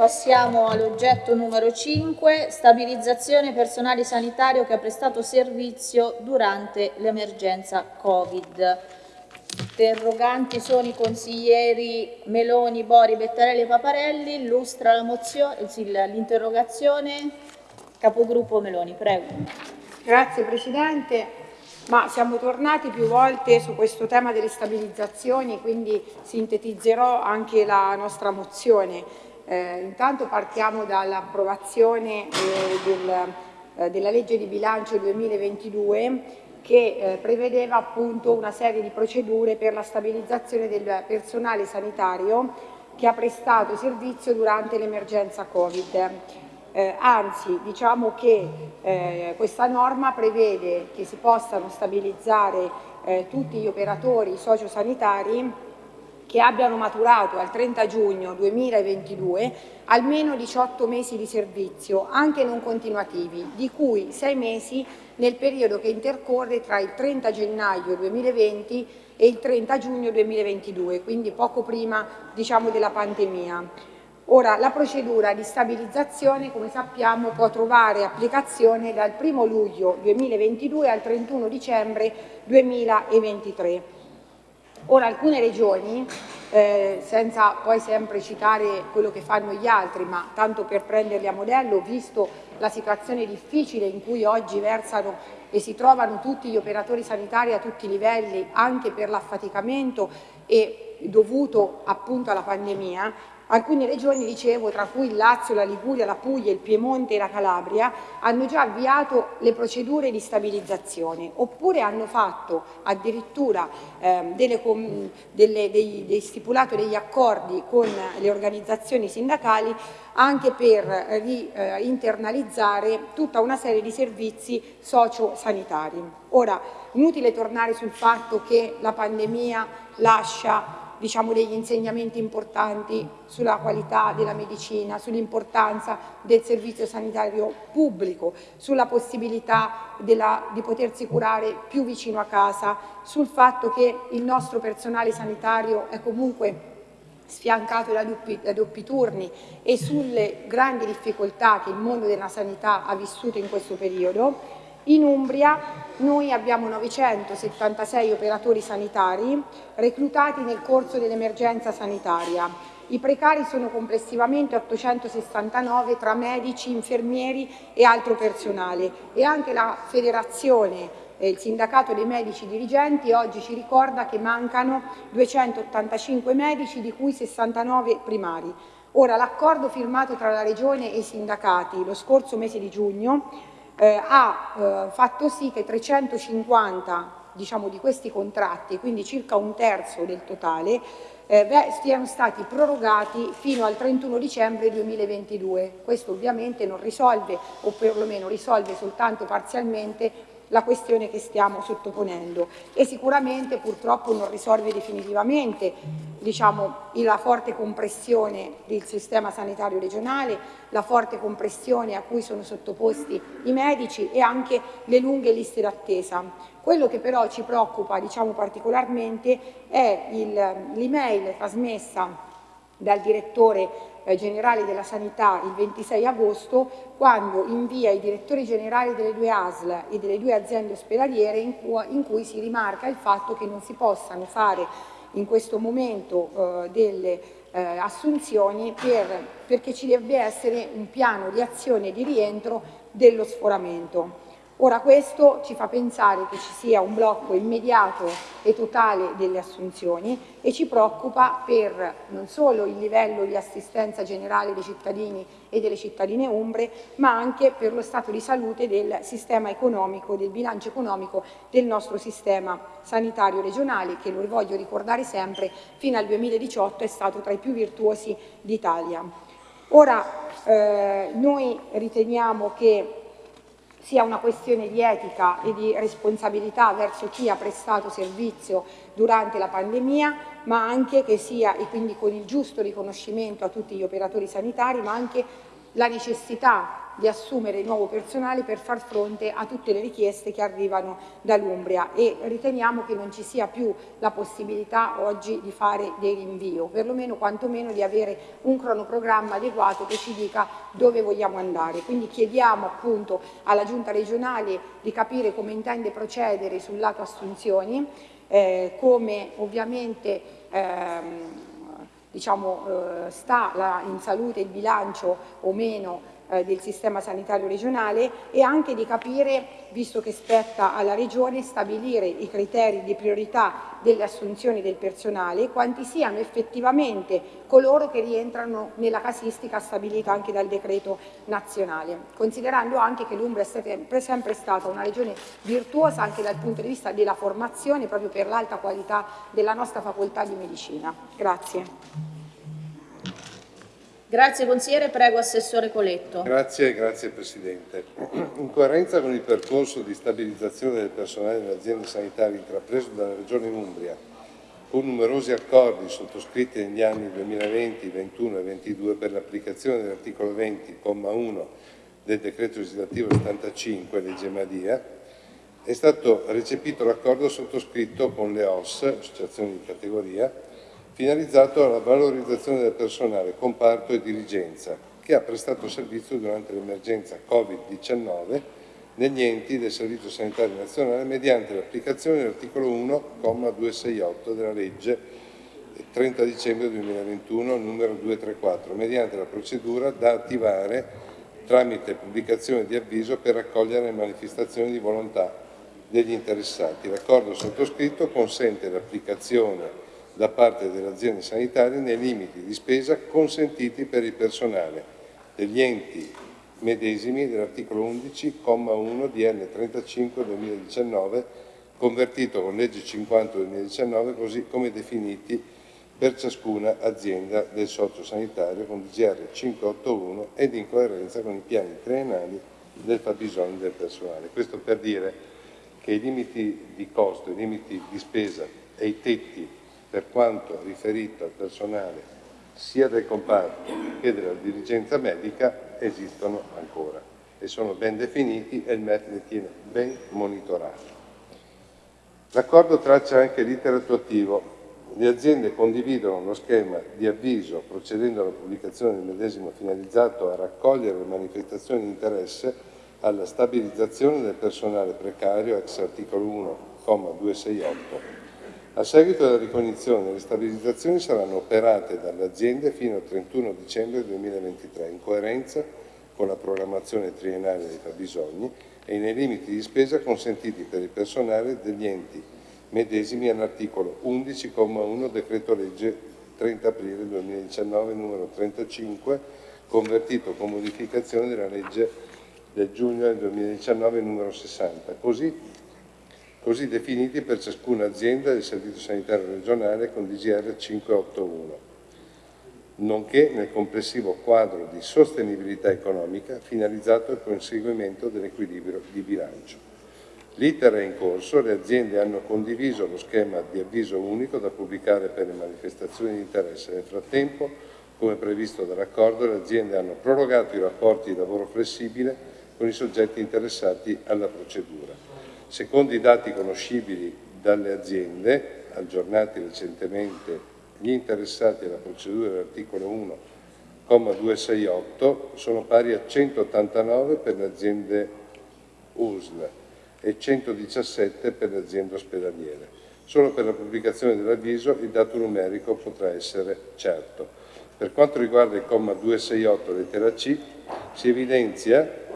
Passiamo all'oggetto numero 5, stabilizzazione personale sanitario che ha prestato servizio durante l'emergenza Covid. Interroganti sono i consiglieri Meloni, Bori, Bettarelli e Paparelli. Illustra mozione, l'interrogazione. Capogruppo Meloni, prego. Grazie Presidente, ma siamo tornati più volte su questo tema delle stabilizzazioni, quindi sintetizzerò anche la nostra mozione. Eh, intanto partiamo dall'approvazione eh, del, eh, della legge di bilancio 2022 che eh, prevedeva appunto una serie di procedure per la stabilizzazione del personale sanitario che ha prestato servizio durante l'emergenza Covid. Eh, anzi, diciamo che eh, questa norma prevede che si possano stabilizzare tutti gli operatori sociosanitari che abbiano maturato al 30 giugno 2022 almeno 18 mesi di servizio, anche non continuativi, di cui 6 mesi nel periodo che intercorre tra il 30 gennaio 2020 e il 30 giugno 2022, quindi poco prima diciamo, della pandemia. Ora, la procedura di stabilizzazione, come sappiamo, può trovare applicazione dal 1 luglio 2022 al 31 dicembre 2023. Ora alcune regioni, eh, senza poi sempre citare quello che fanno gli altri, ma tanto per prenderli a modello, visto la situazione difficile in cui oggi versano e si trovano tutti gli operatori sanitari a tutti i livelli, anche per l'affaticamento e dovuto appunto alla pandemia, Alcune regioni, dicevo, tra cui il Lazio, la Liguria, la Puglia, il Piemonte e la Calabria, hanno già avviato le procedure di stabilizzazione oppure hanno fatto addirittura eh, delle, delle, dei, dei stipulato degli accordi con le organizzazioni sindacali anche per eh, tutta una serie di servizi sociosanitari. Ora, inutile tornare sul fatto che la pandemia lascia diciamo, degli insegnamenti importanti sulla qualità della medicina, sull'importanza del servizio sanitario pubblico, sulla possibilità della, di potersi curare più vicino a casa, sul fatto che il nostro personale sanitario è comunque sfiancato da doppi, da doppi, turni e sulle grandi difficoltà che il mondo della sanità ha vissuto in questo periodo in Umbria noi abbiamo 976 operatori sanitari reclutati nel corso dell'emergenza sanitaria. I precari sono complessivamente 869 tra medici, infermieri e altro personale e anche la federazione eh, il sindacato dei medici dirigenti oggi ci ricorda che mancano 285 medici di cui 69 primari. Ora l'accordo firmato tra la Regione e i sindacati lo scorso mese di giugno eh, ha eh, fatto sì che 350 diciamo, di questi contratti, quindi circa un terzo del totale, eh, siano stati prorogati fino al 31 dicembre 2022. Questo ovviamente non risolve, o perlomeno risolve soltanto parzialmente, la questione che stiamo sottoponendo e sicuramente purtroppo non risolve definitivamente diciamo, la forte compressione del sistema sanitario regionale, la forte compressione a cui sono sottoposti i medici e anche le lunghe liste d'attesa. Quello che però ci preoccupa diciamo, particolarmente è l'email trasmessa dal direttore eh, generale della sanità il 26 agosto quando invia i direttori generali delle due ASL e delle due aziende ospedaliere in cui, in cui si rimarca il fatto che non si possano fare in questo momento eh, delle eh, assunzioni per, perché ci deve essere un piano di azione di rientro dello sforamento. Ora questo ci fa pensare che ci sia un blocco immediato e totale delle assunzioni e ci preoccupa per non solo il livello di assistenza generale dei cittadini e delle cittadine umbre, ma anche per lo stato di salute del sistema economico, del bilancio economico del nostro sistema sanitario regionale, che lo voglio ricordare sempre, fino al 2018 è stato tra i più virtuosi d'Italia. Ora eh, noi riteniamo che sia una questione di etica e di responsabilità verso chi ha prestato servizio durante la pandemia, ma anche che sia, e quindi con il giusto riconoscimento a tutti gli operatori sanitari, ma anche la necessità di assumere nuovo personale per far fronte a tutte le richieste che arrivano dall'Umbria e riteniamo che non ci sia più la possibilità oggi di fare dei rinvii o perlomeno quantomeno di avere un cronoprogramma adeguato che ci dica dove vogliamo andare. Quindi chiediamo appunto alla Giunta regionale di capire come intende procedere sul lato assunzioni, eh, come ovviamente ehm, diciamo, eh, sta la, in salute il bilancio o meno eh, del sistema sanitario regionale e anche di capire, visto che spetta alla Regione, stabilire i criteri di priorità delle assunzioni del personale, quanti siano effettivamente coloro che rientrano nella casistica stabilita anche dal decreto nazionale, considerando anche che l'Umbria è sempre, sempre stata una regione virtuosa anche dal punto di vista della formazione, proprio per l'alta qualità della nostra facoltà di medicina. Grazie. Grazie consigliere, prego Assessore Coletto. Grazie, grazie Presidente. In coerenza con il percorso di stabilizzazione del personale delle aziende sanitarie intrapreso dalla Regione Umbria, con numerosi accordi sottoscritti negli anni 2020, 2021 e 2022 per l'applicazione dell'articolo 20, comma 1 del decreto legislativo 75, legge Madia, è stato recepito l'accordo sottoscritto con le OS, associazioni di categoria, finalizzato alla valorizzazione del personale, comparto e dirigenza, che ha prestato servizio durante l'emergenza Covid-19 negli enti del Servizio Sanitario Nazionale mediante l'applicazione dell'articolo 1,268 della legge 30 dicembre 2021 numero 234, mediante la procedura da attivare tramite pubblicazione di avviso per raccogliere le manifestazioni di volontà degli interessati. L'accordo sottoscritto consente l'applicazione da parte delle aziende sanitarie nei limiti di spesa consentiti per il personale degli enti medesimi dell'articolo 11,1 di N35 2019 convertito con legge 50 2019 così come definiti per ciascuna azienda del socio sanitario con DGR 581 ed in coerenza con i piani triennali del fabbisogno del personale. Questo per dire che i limiti di costo, i limiti di spesa e i tetti per quanto riferito al personale sia del comparto che della dirigenza medica esistono ancora e sono ben definiti e il ne tiene ben monitorato. L'accordo traccia anche l'iter attuativo. Le aziende condividono lo schema di avviso procedendo alla pubblicazione del medesimo finalizzato a raccogliere le manifestazioni di interesse alla stabilizzazione del personale precario ex articolo 1,268 a seguito della ricognizione, le stabilizzazioni saranno operate dalle aziende fino al 31 dicembre 2023, in coerenza con la programmazione triennale dei fabbisogni e nei limiti di spesa consentiti per il personale degli enti medesimi all'articolo 11,1 decreto legge 30 aprile 2019 numero 35 convertito con modificazione della legge del giugno del 2019 numero 60, così così definiti per ciascuna azienda del Servizio Sanitario Regionale con DGR 581, nonché nel complessivo quadro di sostenibilità economica finalizzato al conseguimento dell'equilibrio di bilancio. L'iter è in corso, le aziende hanno condiviso lo schema di avviso unico da pubblicare per le manifestazioni di interesse. Nel frattempo, come previsto dall'accordo, le aziende hanno prorogato i rapporti di lavoro flessibile con i soggetti interessati alla procedura. Secondo i dati conoscibili dalle aziende, aggiornati recentemente, gli interessati alla procedura dell'articolo 1,268 sono pari a 189 per le aziende USL e 117 per le aziende ospedaliere. Solo per la pubblicazione dell'avviso il dato numerico potrà essere certo. Per quanto riguarda il comma 268 lettera C, si evidenzia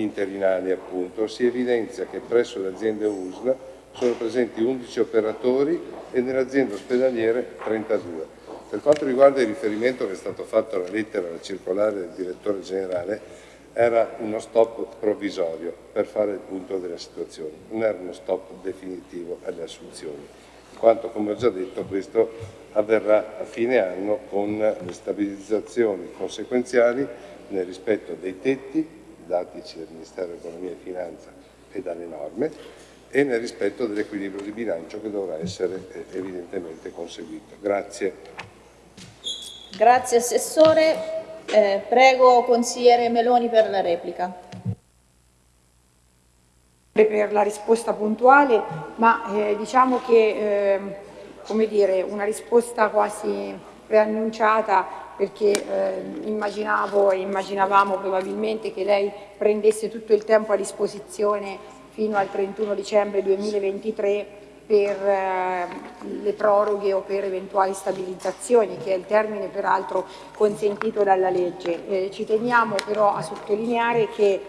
interinali appunto, si evidenzia che presso le aziende USL sono presenti 11 operatori e nelle aziende ospedaliere 32. Per quanto riguarda il riferimento che è stato fatto alla lettera, alla circolare del direttore generale, era uno stop provvisorio per fare il punto della situazione, non era uno stop definitivo alle assunzioni, in quanto come ho già detto questo avverrà a fine anno con le stabilizzazioni conseguenziali nel rispetto dei tetti datici dal Ministero dell'Economia e Finanza e dalle norme e nel rispetto dell'equilibrio di bilancio che dovrà essere eh, evidentemente conseguito. Grazie. Grazie Assessore. Eh, prego consigliere Meloni per la replica. Per la risposta puntuale, ma eh, diciamo che, eh, come dire, una risposta quasi preannunciata perché eh, immaginavo e immaginavamo probabilmente che lei prendesse tutto il tempo a disposizione fino al 31 dicembre 2023 per eh, le proroghe o per eventuali stabilizzazioni, che è il termine peraltro consentito dalla legge. Eh, ci teniamo però a sottolineare che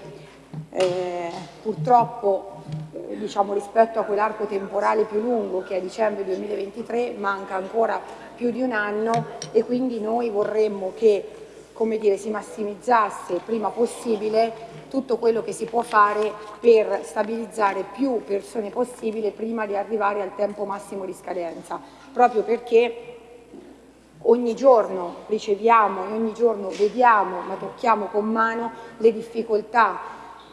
eh, purtroppo eh, diciamo, rispetto a quell'arco temporale più lungo che è dicembre 2023 manca ancora più di un anno e quindi noi vorremmo che come dire, si massimizzasse prima possibile tutto quello che si può fare per stabilizzare più persone possibile prima di arrivare al tempo massimo di scadenza, proprio perché ogni giorno riceviamo e ogni giorno vediamo, ma tocchiamo con mano le difficoltà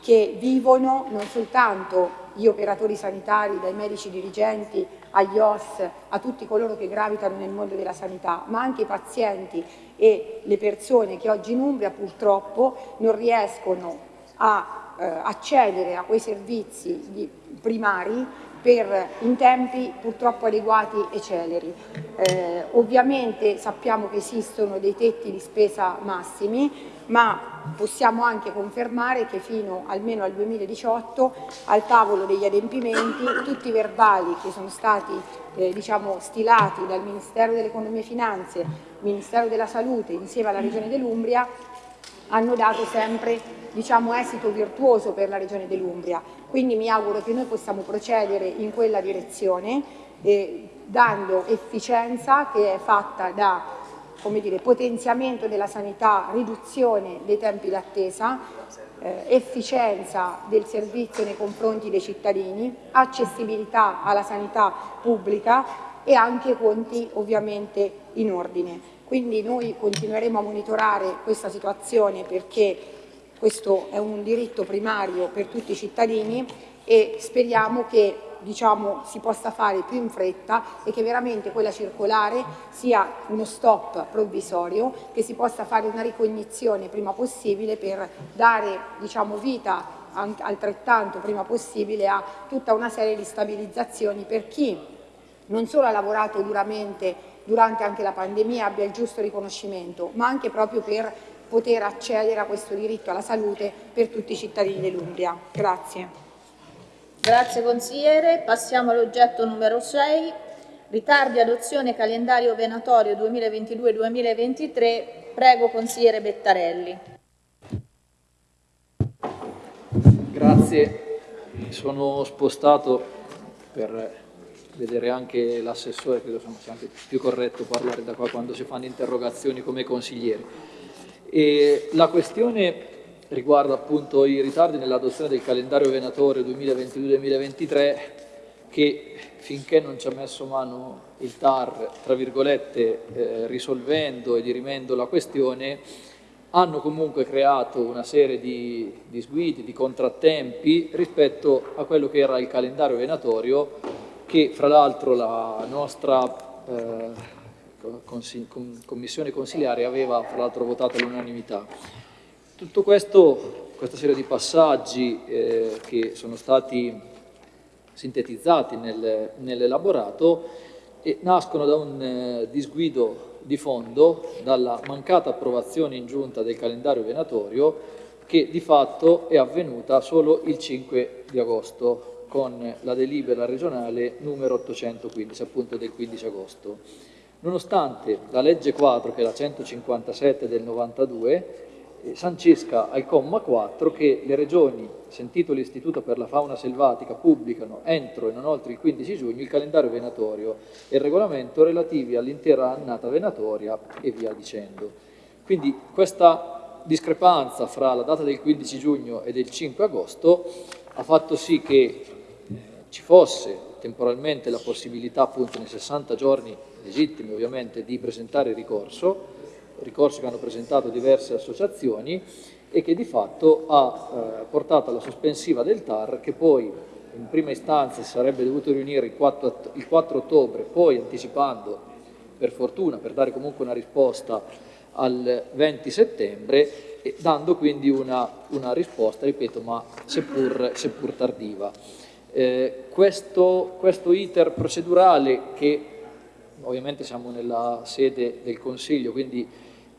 che vivono non soltanto gli operatori sanitari, dai medici dirigenti agli OS, a tutti coloro che gravitano nel mondo della sanità, ma anche i pazienti e le persone che oggi in Umbria purtroppo non riescono a eh, accedere a quei servizi primari per, in tempi purtroppo adeguati e celeri. Eh, ovviamente sappiamo che esistono dei tetti di spesa massimi, ma possiamo anche confermare che fino almeno al 2018 al tavolo degli adempimenti tutti i verbali che sono stati eh, diciamo, stilati dal Ministero dell'Economia e Finanze, Ministero della Salute insieme alla Regione dell'Umbria hanno dato sempre diciamo, esito virtuoso per la Regione dell'Umbria. Quindi mi auguro che noi possiamo procedere in quella direzione eh, dando efficienza che è fatta da dire, potenziamento della sanità, riduzione dei tempi d'attesa, eh, efficienza del servizio nei confronti dei cittadini, accessibilità alla sanità pubblica e anche conti ovviamente in ordine. Quindi noi continueremo a monitorare questa situazione perché questo è un diritto primario per tutti i cittadini e speriamo che diciamo, si possa fare più in fretta e che veramente quella circolare sia uno stop provvisorio, che si possa fare una ricognizione prima possibile per dare diciamo, vita altrettanto prima possibile a tutta una serie di stabilizzazioni per chi non solo ha lavorato duramente durante anche la pandemia abbia il giusto riconoscimento, ma anche proprio per poter accedere a questo diritto alla salute per tutti i cittadini dell'Umbria. Grazie. Grazie consigliere. Passiamo all'oggetto numero 6. Ritardi adozione calendario venatorio 2022-2023. Prego consigliere Bettarelli. Grazie. Sono spostato per vedere anche l'assessore, credo sia anche più corretto parlare da qua quando si fanno interrogazioni come consiglieri. E la questione riguarda appunto i ritardi nell'adozione del calendario venatorio 2022-2023 che finché non ci ha messo mano il TAR, tra virgolette, eh, risolvendo e dirimendo la questione, hanno comunque creato una serie di disguidi, di contrattempi rispetto a quello che era il calendario venatorio che fra l'altro la nostra eh, commissione consiliare aveva fra l'altro votato all'unanimità. Tutto questo, questa serie di passaggi eh, che sono stati sintetizzati nel, nell'elaborato eh, nascono da un eh, disguido di fondo, dalla mancata approvazione in giunta del calendario venatorio che di fatto è avvenuta solo il 5 di agosto con la delibera regionale numero 815, appunto del 15 agosto. Nonostante la legge quadro, che è la 157 del 92, eh, sancisca al comma 4 che le regioni, sentito l'Istituto per la fauna selvatica, pubblicano entro e non oltre il 15 giugno il calendario venatorio e il regolamento relativi all'intera annata venatoria e via dicendo. Quindi questa discrepanza fra la data del 15 giugno e del 5 agosto ha fatto sì che eh, ci fosse temporalmente la possibilità appunto nei 60 giorni legittimi ovviamente di presentare ricorso, ricorso che hanno presentato diverse associazioni e che di fatto ha eh, portato alla sospensiva del TAR che poi in prima istanza si sarebbe dovuto riunire il 4, il 4 ottobre, poi anticipando per fortuna, per dare comunque una risposta al 20 settembre, dando quindi una, una risposta, ripeto, ma seppur, seppur tardiva. Eh, questo, questo iter procedurale che ovviamente siamo nella sede del Consiglio, quindi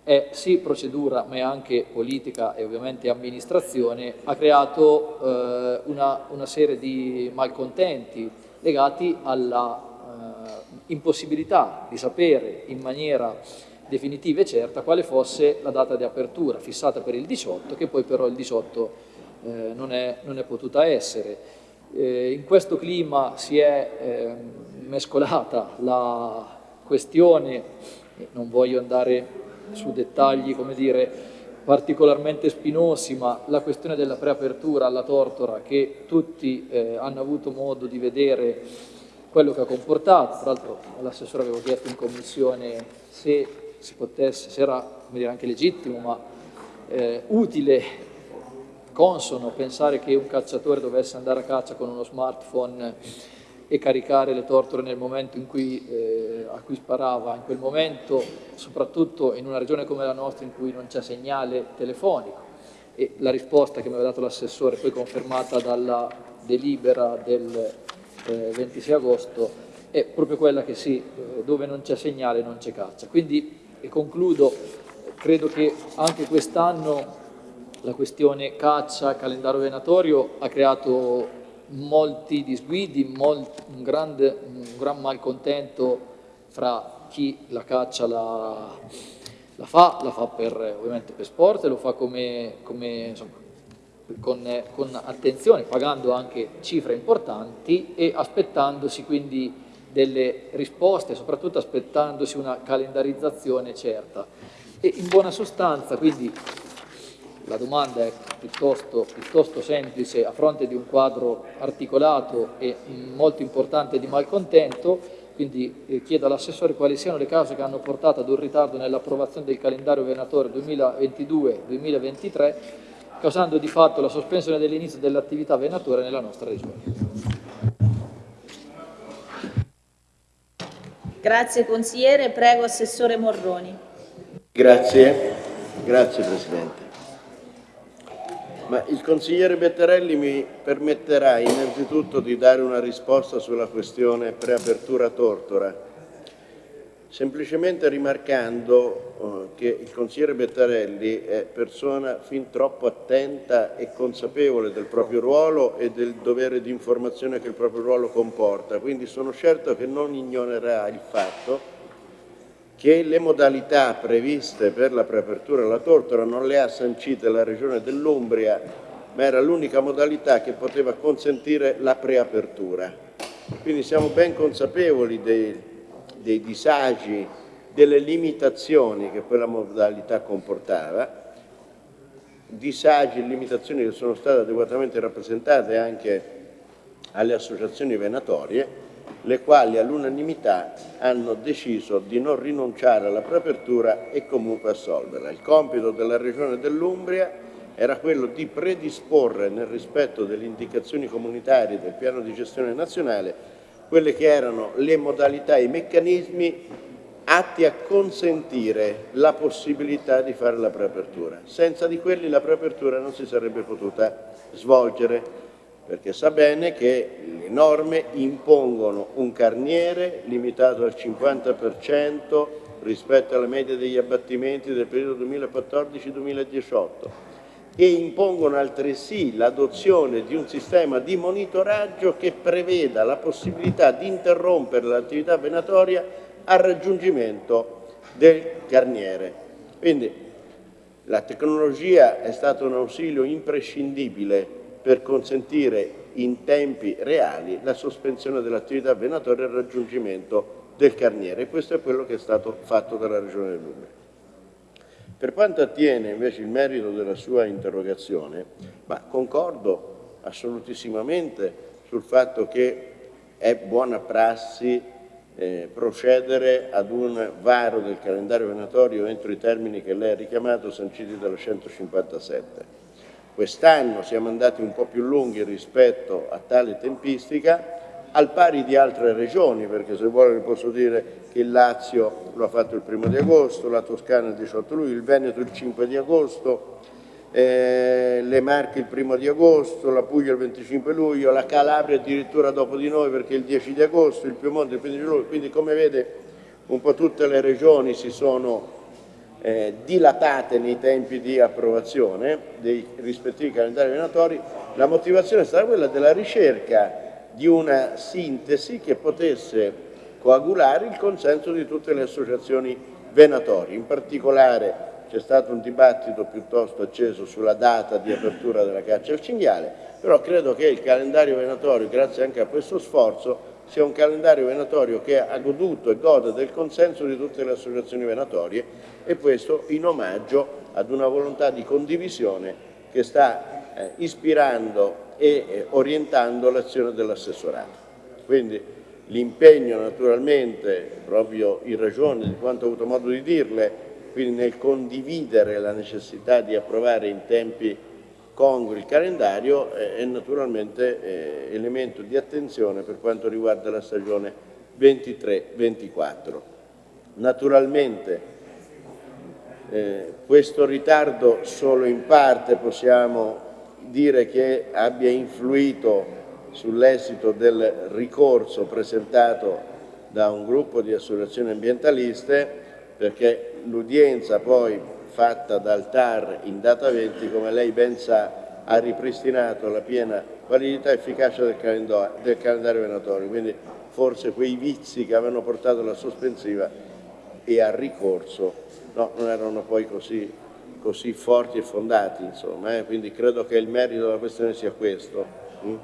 è sì procedura ma è anche politica e ovviamente amministrazione, ha creato eh, una, una, serie di malcontenti legati alla eh, impossibilità di sapere in maniera definitiva e certa quale fosse la data di apertura fissata per il 18, che poi però il 18 eh, non, è, non, è, potuta essere. Eh, in questo clima si è ehm, mescolata la questione, non voglio andare su dettagli come dire, particolarmente spinosi, ma la questione della preapertura alla tortora che tutti eh, hanno avuto modo di vedere quello che ha comportato, tra l'altro l'assessore avevo chiesto in commissione se si potesse, se era dire, anche legittimo, ma eh, utile, consono pensare che un cacciatore dovesse andare a caccia con uno smartphone e caricare le torture nel momento in cui, eh, a cui sparava, in quel momento, soprattutto in una regione come la nostra in cui non c'è segnale telefonico. E la risposta che mi aveva dato l'assessore, poi confermata dalla delibera del eh, 26 agosto, è proprio quella che sì, eh, dove non c'è segnale non c'è caccia. Quindi, e concludo, credo che anche quest'anno la questione caccia, calendario venatorio ha creato molti disguidi, molt, un, grande, un gran malcontento fra chi la caccia la, la fa, la fa per, ovviamente per sport e lo fa come, come insomma, con, con, attenzione, pagando anche cifre importanti e aspettandosi quindi delle risposte, soprattutto aspettandosi una calendarizzazione certa. E in buona sostanza, quindi la domanda è piuttosto, piuttosto, semplice a fronte di un quadro articolato e molto importante di malcontento, quindi eh, chiedo all'assessore quali siano le cause che hanno portato ad un ritardo nell'approvazione del calendario venatorio 2022-2023, causando di fatto la sospensione dell'inizio dell'attività venatoria nella nostra regione. Grazie consigliere, prego Assessore Morroni. Grazie, grazie Presidente. Ma il consigliere Bettarelli mi permetterà innanzitutto di dare una risposta sulla questione preapertura Tortora, semplicemente rimarcando eh, che il consigliere Bettarelli è persona fin troppo attenta e consapevole del proprio ruolo e del dovere di informazione che il proprio ruolo comporta, quindi sono certo che non ignorerà il fatto che le modalità previste per la preapertura alla tortora non le ha sancite la Regione dell'Umbria, ma era l'unica modalità che poteva consentire la preapertura. Quindi siamo ben consapevoli dei, dei disagi, delle limitazioni che quella modalità comportava, disagi e limitazioni che sono state adeguatamente rappresentate anche alle associazioni venatorie, le quali all'unanimità hanno deciso di non rinunciare alla preapertura e comunque assolverla. Il compito della Regione dell'Umbria era quello di predisporre nel rispetto delle indicazioni comunitarie del piano di gestione nazionale quelle che erano le modalità e i meccanismi atti a consentire la possibilità di fare la preapertura. Senza di quelli la preapertura non si sarebbe potuta svolgere perché sa bene che le norme impongono un carniere limitato al 50% rispetto alla media degli abbattimenti del periodo 2014-2018 e impongono altresì l'adozione di un sistema di monitoraggio che preveda la possibilità di interrompere l'attività venatoria al raggiungimento del carniere. Quindi la tecnologia è stata un ausilio imprescindibile per consentire in tempi reali la sospensione dell'attività venatoria e il raggiungimento del carniere. Questo è quello che è stato fatto dalla Regione dell'Umbria. Per quanto attiene invece il merito della sua interrogazione, ma concordo assolutissimamente sul fatto che è buona prassi eh, procedere ad un varo del calendario venatorio entro i termini che lei ha richiamato sanciti dalla 157. Quest'anno siamo andati un po' più lunghi rispetto a tale tempistica al pari di altre regioni, perché se vuole posso dire che il Lazio lo ha fatto il primo di agosto, la Toscana il 18 luglio, il Veneto il 5 di agosto, eh, le Marche il primo di agosto, la Puglia il 25 luglio, la Calabria addirittura dopo di noi perché il 10 di agosto, il Piemonte il 15 luglio, quindi come vede un po' tutte le regioni si sono eh, dilatate nei tempi di approvazione dei rispettivi calendari venatori, la motivazione è stata quella della ricerca di una sintesi che potesse coagulare il consenso di tutte le associazioni venatorie. In particolare c'è stato un dibattito piuttosto acceso sulla data di apertura della caccia al cinghiale, però credo che il calendario venatorio, grazie anche a questo sforzo, sia un calendario venatorio che ha goduto e gode del consenso di tutte le associazioni venatorie e questo in omaggio ad una volontà di condivisione che sta eh, ispirando e eh, orientando l'azione dell'assessorato. Quindi l'impegno naturalmente, proprio in ragione di quanto ho avuto modo di dirle, quindi nel condividere la necessità di approvare in tempi congrui il calendario eh, è naturalmente eh, elemento di attenzione per quanto riguarda la stagione 23-24. Naturalmente eh, questo ritardo solo in parte possiamo dire che abbia influito sull'esito del ricorso presentato da un gruppo di associazioni ambientaliste perché l'udienza poi fatta dal TAR in data 20, come lei ben sa, ha ripristinato la piena validità e efficacia del calendario, del calendario venatorio, quindi forse quei vizi che avevano portato alla sospensiva e al ricorso no, non erano poi così, così forti e fondati, insomma, eh? quindi credo che il merito della questione sia questo. Mm?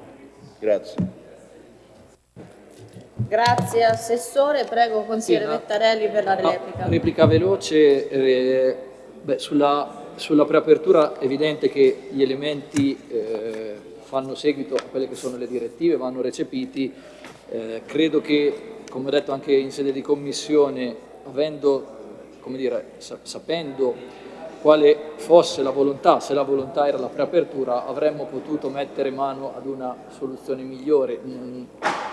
Grazie. Grazie Assessore, prego consigliere sì, no. Vettarelli per la replica. No, replica veloce, eh, beh, sulla, sulla, preapertura è evidente che gli elementi eh, fanno seguito a quelle che sono le direttive, vanno recepiti, eh, credo che, come ho detto anche in sede di commissione, avendo, dire, sapendo quale fosse la volontà, se la volontà era la preapertura, avremmo potuto mettere mano ad una soluzione migliore. Mm,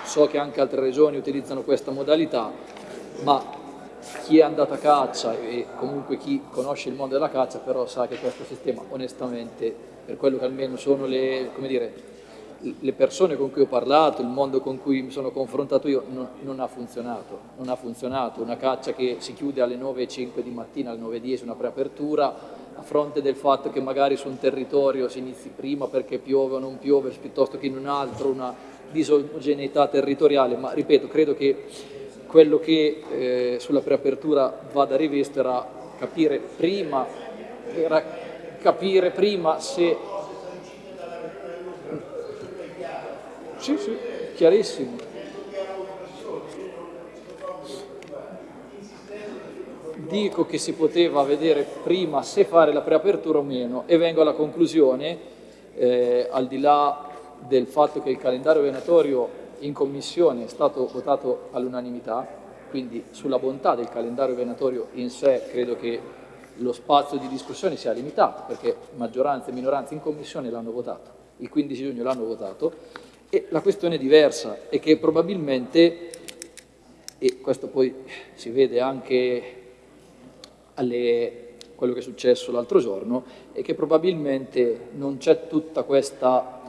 so che anche altre regioni utilizzano questa modalità, ma chi è andato a caccia e comunque chi conosce il mondo della caccia però sa che questo sistema onestamente, per quello che almeno sono le, dire, le persone con cui ho parlato, il mondo con cui mi sono confrontato io, non, non, ha funzionato. Non ha funzionato. Una caccia che si chiude alle 9.05 di mattina, alle 9.10, una preapertura, a fronte del fatto che magari su un territorio si inizi prima perché piove o non piove, piuttosto che in un altro, una disogeneità territoriale. Ma ripeto, credo che quello che eh, sulla preapertura vada rivisto era capire prima, era capire prima se Sì, sì, chiarissimo. Dico che si poteva vedere prima se fare la preapertura o meno e vengo alla conclusione, eh, al di là del fatto che il calendario venatorio in commissione è stato votato all'unanimità, quindi sulla bontà del calendario venatorio in sé credo che lo spazio di discussione sia limitato perché maggioranza e minoranza in commissione l'hanno votato, il 15 giugno l'hanno votato e la questione diversa è che probabilmente, e questo poi si vede anche alle, quello che è successo l'altro giorno, è che probabilmente non c'è tutta questa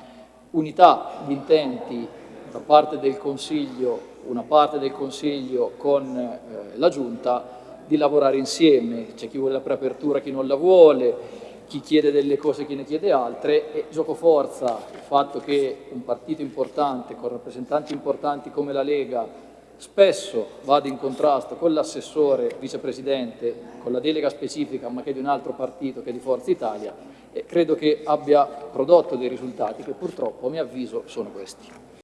unità di intenti da parte del Consiglio, una parte del Consiglio con eh, la Giunta, di lavorare insieme, c'è chi vuole la preapertura, chi non la vuole, chi chiede delle cose, chi ne chiede altre e gioco forza il fatto che un partito importante con rappresentanti importanti come la Lega spesso vada in contrasto con l'assessore vicepresidente, con la delega specifica ma che è di un altro partito che è di Forza Italia e credo che abbia prodotto dei risultati che purtroppo a mio avviso sono questi.